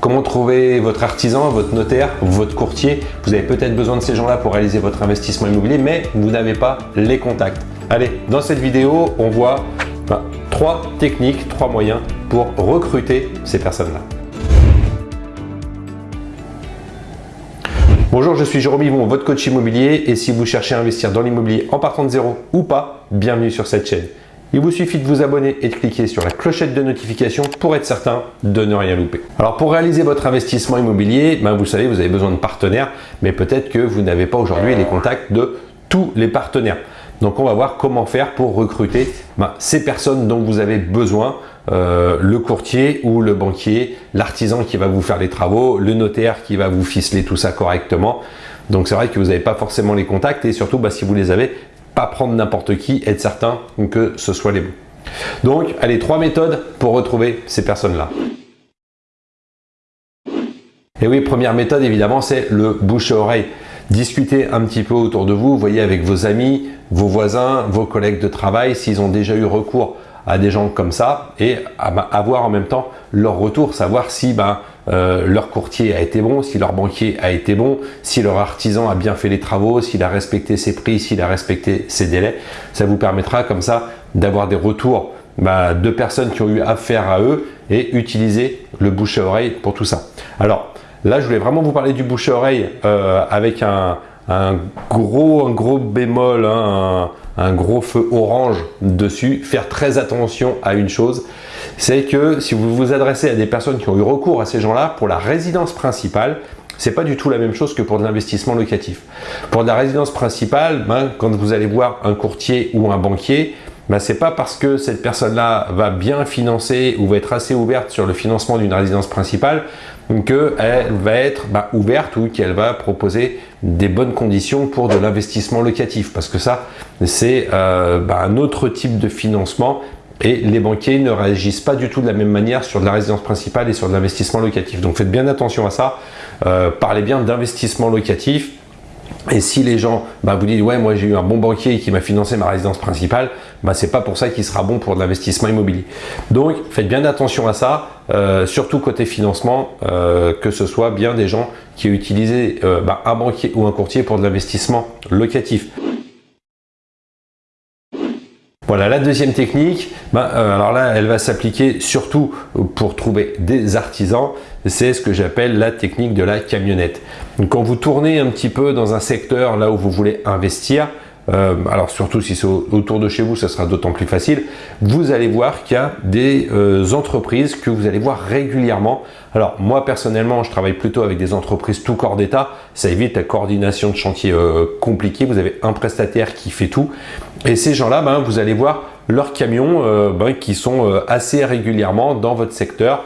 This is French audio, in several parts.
Comment trouver votre artisan, votre notaire, votre courtier? Vous avez peut-être besoin de ces gens-là pour réaliser votre investissement immobilier, mais vous n'avez pas les contacts. Allez, dans cette vidéo, on voit ben, trois techniques, trois moyens pour recruter ces personnes-là. Bonjour, je suis Jérôme Yvon, votre coach immobilier et si vous cherchez à investir dans l'immobilier en partant de zéro ou pas, bienvenue sur cette chaîne. Il vous suffit de vous abonner et de cliquer sur la clochette de notification pour être certain de ne rien louper. Alors pour réaliser votre investissement immobilier, ben vous savez, vous avez besoin de partenaires, mais peut-être que vous n'avez pas aujourd'hui les contacts de tous les partenaires. Donc on va voir comment faire pour recruter ben, ces personnes dont vous avez besoin, euh, le courtier ou le banquier, l'artisan qui va vous faire les travaux, le notaire qui va vous ficeler tout ça correctement. Donc c'est vrai que vous n'avez pas forcément les contacts et surtout bah, si vous les avez, pas prendre n'importe qui, être certain que ce soit les bons. Donc, allez, trois méthodes pour retrouver ces personnes-là. Et oui, première méthode, évidemment, c'est le bouche à oreille. Discutez un petit peu autour de vous, voyez avec vos amis, vos voisins, vos collègues de travail, s'ils ont déjà eu recours à des gens comme ça et avoir en même temps leur retour, savoir si ben, euh, leur courtier a été bon, si leur banquier a été bon, si leur artisan a bien fait les travaux, s'il a respecté ses prix, s'il a respecté ses délais. Ça vous permettra comme ça d'avoir des retours ben, de personnes qui ont eu affaire à eux et utiliser le bouche à oreille pour tout ça. Alors là, je voulais vraiment vous parler du bouche à oreille euh, avec un, gros, un gros bémol, hein, un gros feu orange dessus. Faire très attention à une chose, c'est que si vous vous adressez à des personnes qui ont eu recours à ces gens-là pour la résidence principale, c'est pas du tout la même chose que pour de l'investissement locatif. Pour la résidence principale, ben, quand vous allez voir un courtier ou un banquier, ben, c'est pas parce que cette personne-là va bien financer ou va être assez ouverte sur le financement d'une résidence principale qu'elle va être bah, ouverte ou qu'elle va proposer des bonnes conditions pour de l'investissement locatif. Parce que ça c'est euh, bah, un autre type de financement et les banquiers ne réagissent pas du tout de la même manière sur de la résidence principale et sur de l'investissement locatif. Donc faites bien attention à ça, euh, parlez bien d'investissement locatif, et si les gens bah, vous disent « ouais moi j'ai eu un bon banquier qui m'a financé ma résidence principale bah, c'est pas pour ça qu'il sera bon pour de l'investissement immobilier. Donc faites bien attention à ça, euh, surtout côté financement, euh, que ce soit bien des gens qui ont euh, bah, un banquier ou un courtier pour de l'investissement locatif. Voilà, la deuxième technique, ben, euh, alors là, elle va s'appliquer surtout pour trouver des artisans. C'est ce que j'appelle la technique de la camionnette. Quand vous tournez un petit peu dans un secteur là où vous voulez investir, euh, alors surtout si c'est autour de chez vous, ça sera d'autant plus facile, vous allez voir qu'il y a des euh, entreprises que vous allez voir régulièrement. Alors moi personnellement, je travaille plutôt avec des entreprises tout corps d'état, ça évite la coordination de chantier euh, vous avez un prestataire qui fait tout. Et ces gens-là, ben, vous allez voir leurs camions ben, qui sont assez régulièrement dans votre secteur.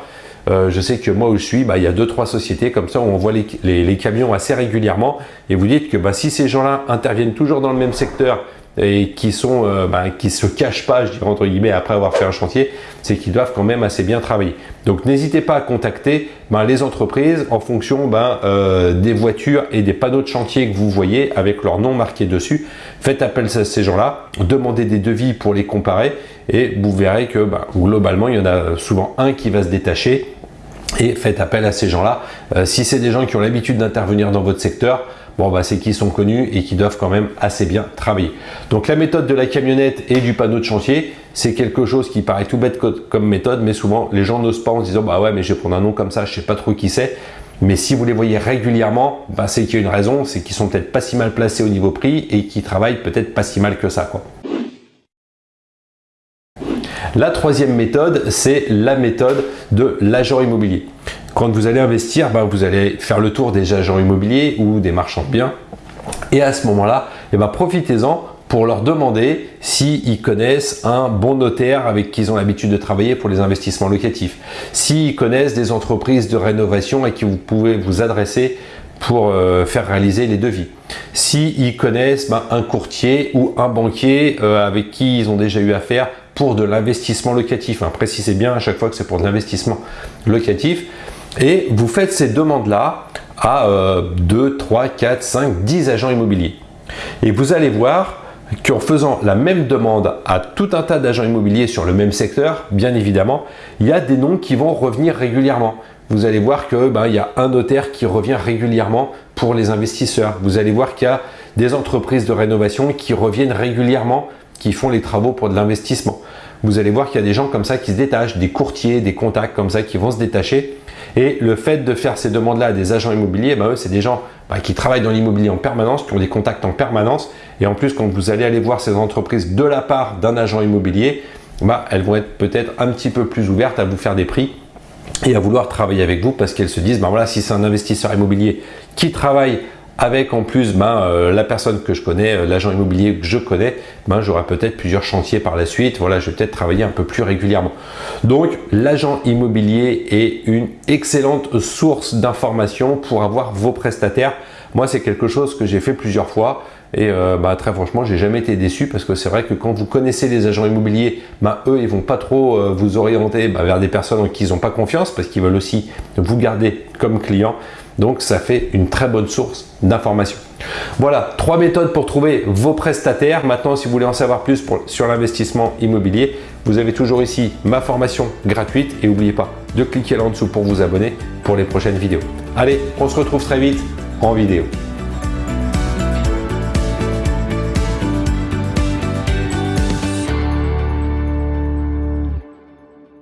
Euh, je sais que moi où je suis, bah, il y a deux trois sociétés comme ça où on voit les, camions assez régulièrement et vous dites que bah, si ces gens-là interviennent toujours dans le même secteur et qui sont euh, bah, qui se cachent pas, je dirais entre guillemets, après avoir fait un chantier, c'est qu'ils doivent quand même assez bien travailler. Donc n'hésitez pas à contacter les entreprises en fonction euh, des voitures et des panneaux de chantier que vous voyez avec leur nom marqué dessus. Faites appel à ces gens-là, demandez des devis pour les comparer et vous verrez que globalement, il y en a souvent un qui va se détacher et faites appel à ces gens-là. Euh, si c'est des gens qui ont l'habitude d'intervenir dans votre secteur, bon bah c'est qu'ils sont connus et qui doivent quand même assez bien travailler. Donc la méthode de la camionnette et du panneau de chantier, c'est quelque chose qui paraît tout bête comme méthode, mais souvent les gens n'osent pas en se disant bah ouais mais je vais prendre un nom comme ça, je sais pas trop qui c'est. Mais si vous les voyez régulièrement, bah, c'est qu'il y a une raison, c'est qu'ils sont peut-être pas si mal placés au niveau prix et qu'ils travaillent peut-être pas si mal que ça. La troisième méthode, c'est la méthode de l'agent immobilier. Quand vous allez investir, ben, vous allez faire le tour des agents immobiliers ou des marchands de biens. Et à ce moment-là, eh ben, profitez-en pour leur demander s'ils connaissent un bon notaire avec qui ils ont l'habitude de travailler pour les investissements locatifs, s'ils connaissent des entreprises de rénovation à qui vous pouvez vous adresser pour euh, faire réaliser les devis. S'ils connaissent ben, un courtier ou un banquier euh, avec qui ils ont déjà eu affaire pour de l'investissement locatif. Précisez bien à chaque fois que c'est pour de l'investissement locatif. Et vous faites ces demandes-là à 2, 3, 4, 5, 10 agents immobiliers. Et vous allez voir qu'en faisant la même demande à tout un tas d'agents immobiliers sur le même secteur, bien évidemment, il y a des noms qui vont revenir régulièrement. vous allez voir qu'il ben, y a un notaire qui revient régulièrement pour les investisseurs. Vous allez voir qu'il y a des entreprises de rénovation qui reviennent régulièrement, qui font les travaux pour de l'investissement. Vous allez voir qu'il y a des gens comme ça qui se détachent, des courtiers, des contacts comme ça qui vont se détacher. Et le fait de faire ces demandes-là à des agents immobiliers, ben, c'est des gens ben, qui travaillent dans l'immobilier en permanence, qui ont des contacts en permanence. Et en plus, quand vous allez aller voir ces entreprises de la part d'un agent immobilier, ben, elles vont être peut-être un petit peu plus ouvertes à vous faire des prix et à vouloir travailler avec vous parce qu'elles se disent, ben voilà, si c'est un investisseur immobilier qui travaille avec en plus ben, euh, la personne que je connais, euh, l'agent immobilier que je connais, ben, j'aurai peut-être plusieurs chantiers par la suite. Voilà, je vais peut-être travailler un peu plus régulièrement. Donc, l'agent immobilier est une excellente source d'informations pour avoir vos prestataires. Moi, c'est quelque chose que j'ai fait plusieurs fois. Et euh, bah, très franchement, j'ai jamais été déçu parce que c'est vrai que quand vous connaissez les agents immobiliers, eux, ils vont pas trop vous orienter vers des personnes en qui ils n'ont pas confiance parce qu'ils veulent aussi vous garder comme client. Donc, ça fait une très bonne source d'information. Voilà, trois méthodes pour trouver vos prestataires. Maintenant, si vous voulez en savoir plus sur l'investissement immobilier, vous avez toujours ici ma formation gratuite et n'oubliez pas de cliquer là en dessous pour vous abonner pour les prochaines vidéos. Allez, on se retrouve très vite en vidéo.